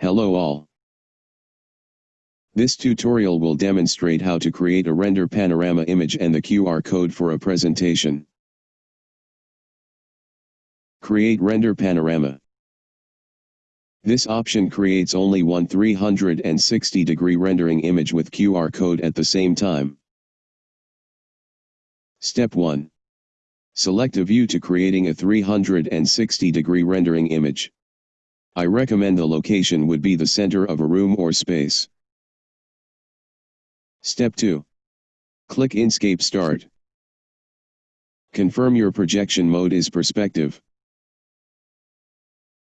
Hello all. This tutorial will demonstrate how to create a render panorama image and the QR code for a presentation. Create render panorama. This option creates only one 360 degree rendering image with QR code at the same time. Step 1. Select a view to creating a 360 degree rendering image. I recommend the location would be the center of a room or space. Step 2. Click Enscape Start. Confirm your projection mode is perspective.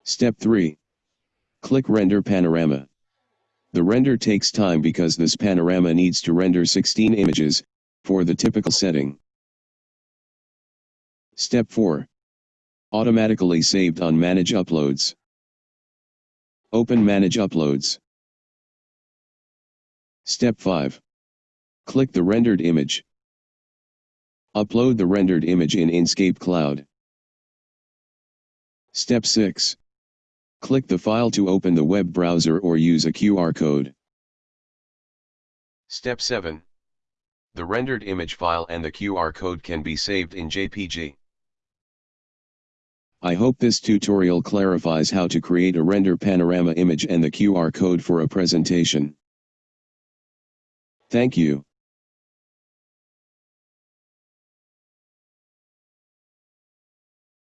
Step 3. Click Render Panorama. The render takes time because this panorama needs to render 16 images, for the typical setting. Step 4. Automatically saved on Manage Uploads. Open Manage Uploads. Step 5. Click the rendered image. Upload the rendered image in Enscape Cloud. Step 6. Click the file to open the web browser or use a QR code. Step 7. The rendered image file and the QR code can be saved in JPG. I hope this tutorial clarifies how to create a render panorama image and the QR code for a presentation. Thank you.